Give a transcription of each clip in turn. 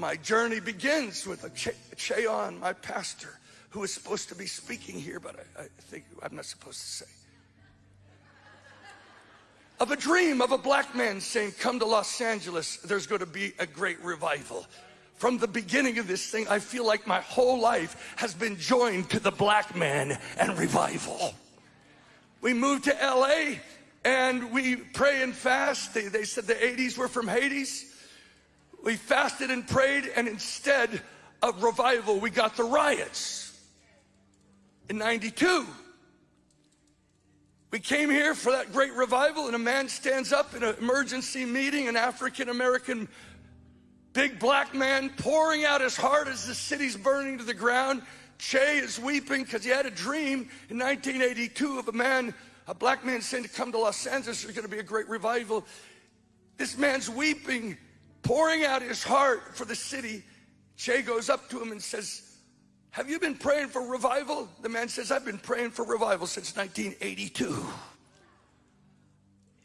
my journey begins with a Ch- Che Ahn, my pastor, who is supposed to be speaking here, but I, I think I'm not supposed to say. Of a dream of a black man saying, Come to Los Angeles, there's going to be a great revival. From the beginning of this thing, I feel like my whole life has been joined to the black man and revival. We moved to LA and we pray and fast. They, they said the 80s were from Hades. We fasted and prayed, and instead of revival, we got the riots in 92. We came here for that great revival, and a man stands up in an emergency meeting, an African American big black man pouring out his heart as the city's burning to the ground. Che is weeping because he had a dream in 1982 of a man, a black man saying to come to Los Angeles, there's going to be a great revival. This man's weeping pouring out his heart for the city, Che goes up to him and says, Have you been praying for revival? The man says, I've been praying for revival since 1982.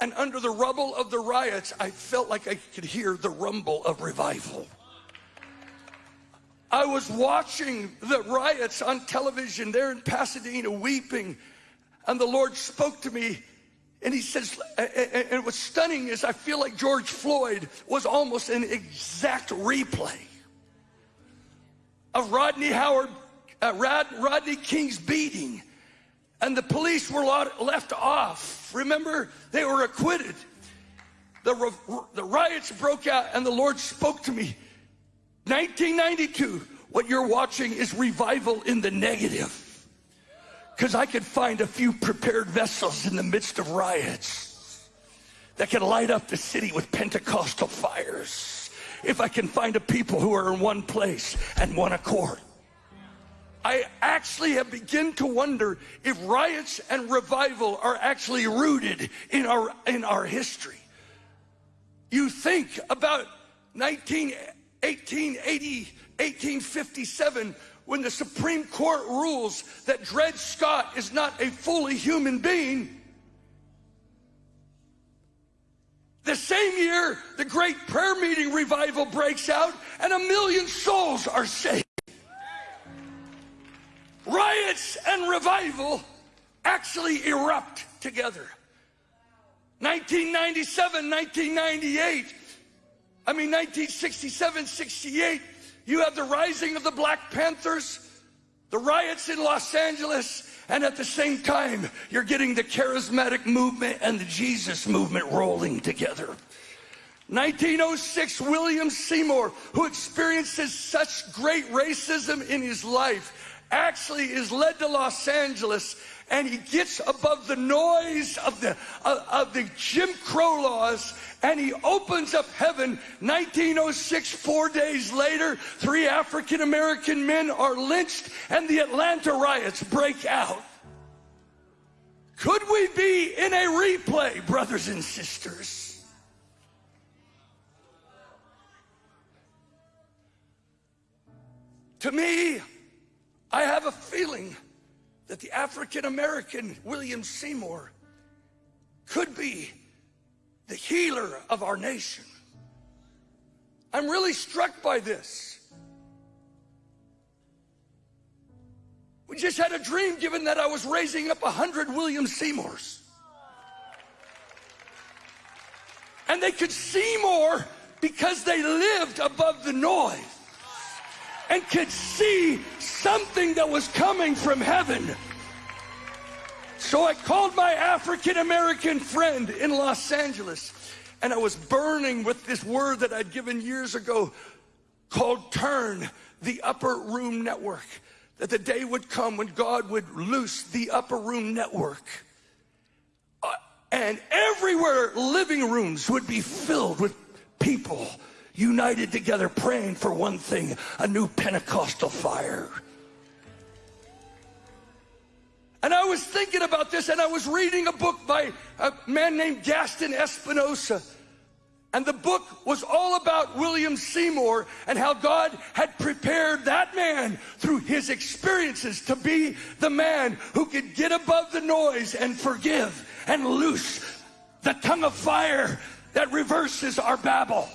And under the rubble of the riots, I felt like I could hear the rumble of revival. I was watching the riots on television there in Pasadena, weeping, and the Lord spoke to me and he says, and what's stunning is I feel like George Floyd was almost an exact replay of Rodney Howard, uh, Rod, Rodney King's beating. And the police were left off. Remember, they were acquitted. The, the riots broke out, and the Lord spoke to me. 1992, what you're watching is revival in the negative because I could find a few prepared vessels in the midst of riots that can light up the city with Pentecostal fires. If I can find a people who are in one place and one accord. I actually have begun to wonder if riots and revival are actually rooted in our, in our history. You think about 19, 1880, 1857 when the Supreme Court rules that Dred Scott is not a fully human being, the same year the great prayer meeting revival breaks out and a million souls are saved. Riots and revival actually erupt together. 1997, 1998, I mean 1967, 68, you have the rising of the Black Panthers, the riots in Los Angeles, and at the same time, you're getting the charismatic movement and the Jesus movement rolling together. 1906, William Seymour, who experiences such great racism in his life, actually is led to Los Angeles and he gets above the noise of the, of, of the Jim Crow laws and he opens up heaven 1906 four days later three african american men are lynched and the atlanta riots break out. Could we be in a replay brothers and sisters? To me i have a feeling that the African American William Seymour could be the healer of our nation. I'm really struck by this. We just had a dream given that I was raising up a hundred William Seymours. And they could see more because they lived above the noise and could see something that was coming from heaven. So I called my African American friend in Los Angeles and I was burning with this word that I'd given years ago called Turn, the Upper Room Network. That the day would come when God would loose the Upper Room Network. Uh, and everywhere living rooms would be filled with people united together praying for one thing a new Pentecostal fire. And I was thinking about this, and I was reading a book by a man named Gaston Espinosa. And the book was all about William Seymour and how God had prepared that man through his experiences to be the man who could get above the noise and forgive and loose the tongue of fire that reverses our babble.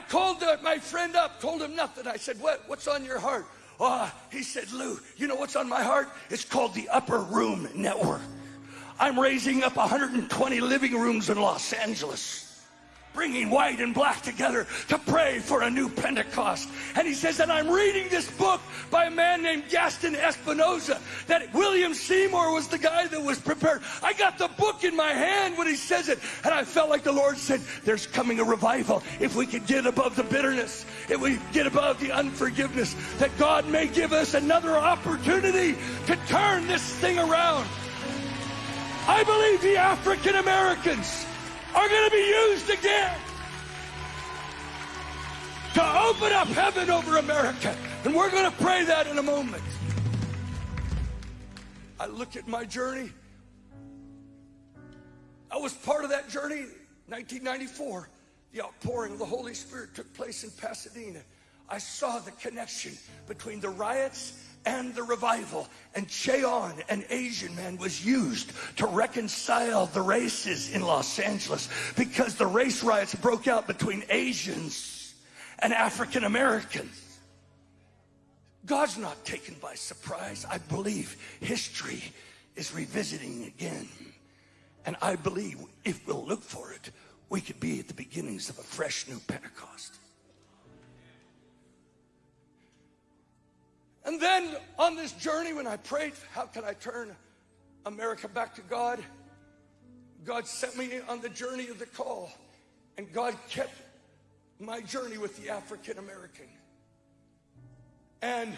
Called uh, my friend up, told him nothing. I said, what, what's on your heart? Oh, he said, Lou, you know what's on my heart? It's called the Upper Room Network. I'm raising up 120 living rooms in Los Angeles bringing white and black together to pray for a new Pentecost. And he says, and I'm reading this book by a man named Gaston Espinosa, that William Seymour was the guy that was prepared. I got the book in my hand when he says it, and I felt like the Lord said, there's coming a revival. If we could get above the bitterness, if we get above the unforgiveness, that God may give us another opportunity to turn this thing around. I believe the African Americans are going to be used again to open up heaven over America. And we're going to pray that in a moment. I look at my journey. I was part of that journey 1994. The outpouring of the Holy Spirit took place in Pasadena. I saw the connection between the riots and the revival. And Che Ahn, an Asian man, was used to reconcile the races in Los Angeles because the race riots broke out between Asians and African Americans. God's not taken by surprise. I believe history is revisiting again. And I believe if we'll look for it, we could be at the beginnings of a fresh new Pentecost. And then on this journey, when I prayed, how can I turn America back to God? God sent me on the journey of the call. And God kept my journey with the African American. And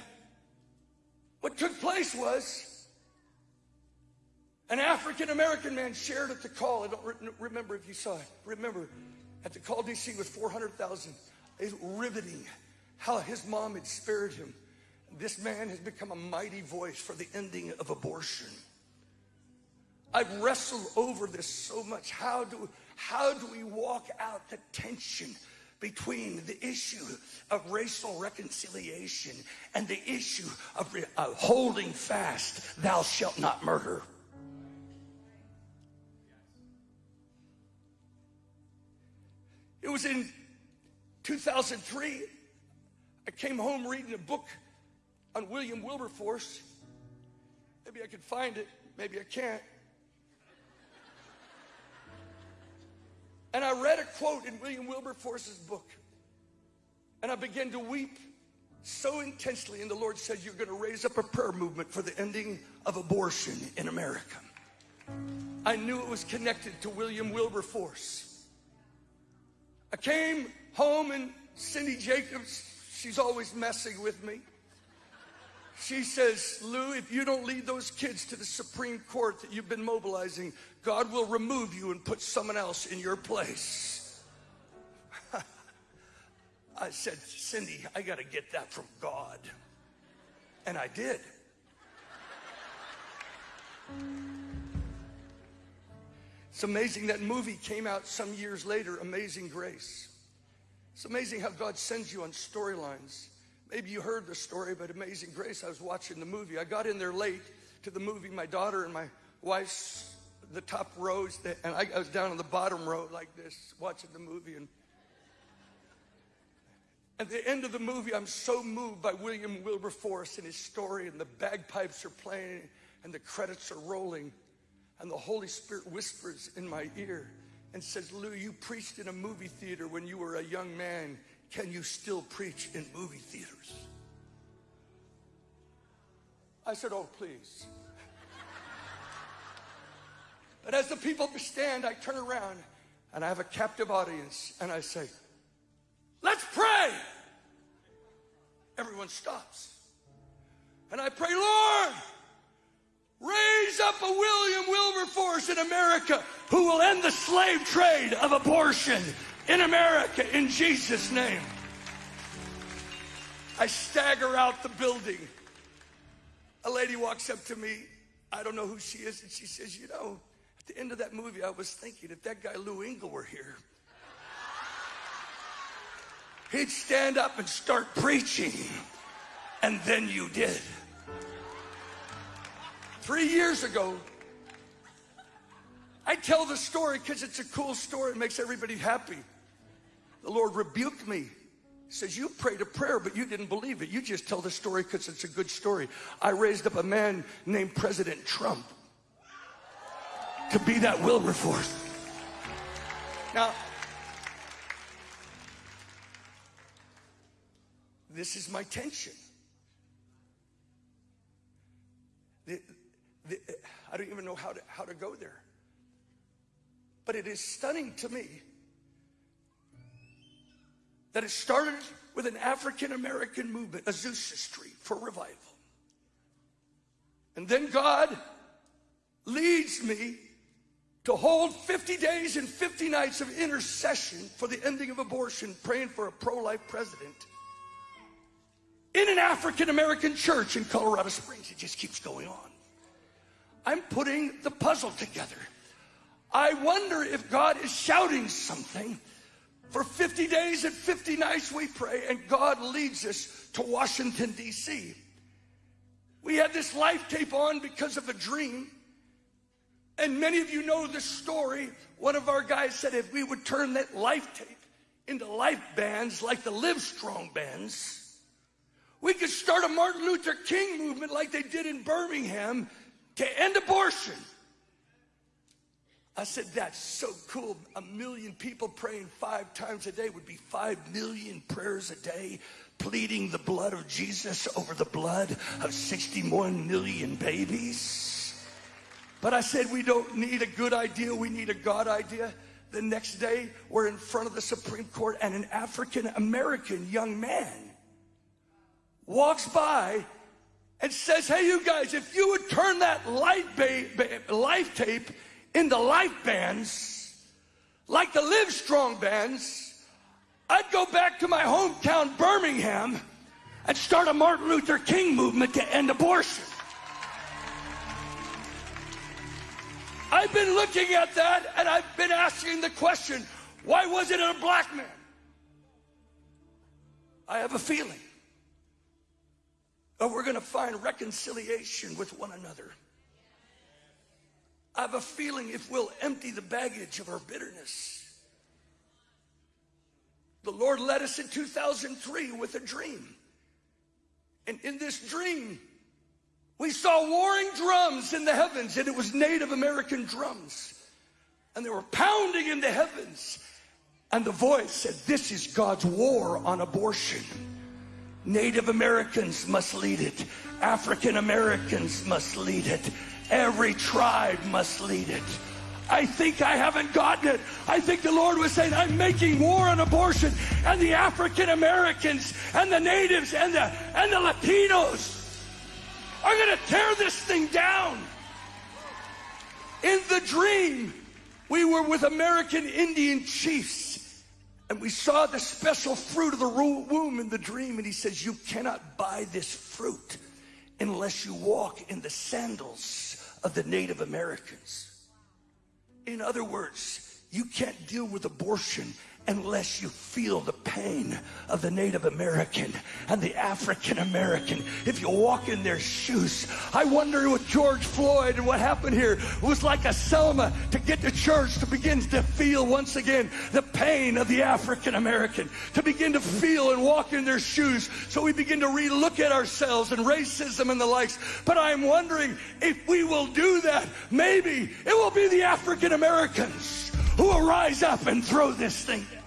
what took place was an African American man shared at the call. I don't re remember if you saw it. Remember, at the call DC with 400,000. It's riveting how his mom had spared him this man has become a mighty voice for the ending of abortion. I've wrestled over this so much. How do, how do we walk out the tension between the issue of racial reconciliation and the issue of, of holding fast, thou shalt not murder? It was in 2003. I came home reading a book on William Wilberforce. Maybe I could find it, maybe I can't. And I read a quote in William Wilberforce's book. And I began to weep so intensely. And the Lord said, You're going to raise up a prayer movement for the ending of abortion in America. I knew it was connected to William Wilberforce. I came home and Cindy Jacobs, she's always messing with me. She says, Lou, if you don't lead those kids to the Supreme Court that you've been mobilizing, God will remove you and put someone else in your place. I said, Cindy, I got to get that from God. And I did. It's amazing that movie came out some years later, Amazing Grace. It's amazing how God sends you on storylines. Maybe you heard the story, but Amazing Grace, I was watching the movie. I got in there late to the movie. My daughter and my wife's the top rows, and I, I was down on the bottom row like this, watching the movie. And at the end of the movie, I'm so moved by William Wilberforce and his story, and the bagpipes are playing, and the credits are rolling, and the Holy Spirit whispers in my ear and says, Lou, you preached in a movie theater when you were a young man can you still preach in movie theaters? I said, Oh, please. But as the people stand, I turn around and I have a captive audience and I say, Let's pray. Everyone stops. And I pray, Lord, raise up a William Wilberforce in America who will end the slave trade of abortion in America in Jesus' name. I stagger out the building. A lady walks up to me. I don't know who she is. And she says, You know, at the end of that movie, I was thinking if that guy Lou Engle were here, he'd stand up and start preaching. And then you did. Three years ago, I tell the story because it's a cool story. It makes everybody happy. The Lord rebuked me. He says, You prayed a prayer, but you didn't believe it. You just tell the story because it's a good story. I raised up a man named President Trump to be that Wilberforce. Now, this is my tension. The, the, I don't even know how to, how to go there. But it is stunning to me that it started with an African American movement, Azusa Street, for revival. And then God leads me to hold 50 days and 50 nights of intercession for the ending of abortion, praying for a pro life president in an African American church in Colorado Springs. It just keeps going on. I'm putting the puzzle together. I wonder if God is shouting something. For 50 days and 50 nights we pray, and God leads us to Washington, D.C. We had this life tape on because of a dream. And many of you know the story. One of our guys said if we would turn that life tape into life bands like the Live Strong bands, we could start a Martin Luther King movement like they did in Birmingham to end abortion. I said, that's so cool. A million people praying five times a day would be five million prayers a day, pleading the blood of Jesus over the blood of 61 million babies. But I said, we don't need a good idea, we need a God idea. The next day, we're in front of the Supreme Court, and an African American young man walks by and says, Hey, you guys, if you would turn that life, ba- life tape into life bands, like the Live Strong bands, I'd go back to my hometown, Birmingham, and start a Martin Luther King movement to end abortion. I've been looking at that and I've been asking the question why was it a black man? I have a feeling that we're going to find reconciliation with one another. I have a feeling if we'll empty the baggage of our bitterness. The Lord led us in 2003 with a dream. And in this dream, we saw warring drums in the heavens, and it was Native American drums. And they were pounding in the heavens. And the voice said, This is God's war on abortion. Native Americans must lead it. African Americans must lead it. Every tribe must lead it. I think I haven't gotten it. I think the Lord was saying, I'm making war on abortion, and the African Americans and the natives and the and the Latinos are gonna tear this thing down. In the dream, we were with American Indian chiefs, and we saw the special fruit of the womb in the dream, and he says, You cannot buy this fruit unless you walk in the sandals of the Native Americans. In other words, you can't deal with abortion unless you feel the pain of the Native American and the African American. If you walk in their shoes, I wonder with George Floyd and what happened here it was like a Selma to get the church to begin to feel once again the pain of the African American, to begin to feel and walk in their shoes. So we begin to relook at ourselves and racism and the likes. But I'm wondering if we will do that, maybe it will be the African Americans who will rise up and throw this thing down.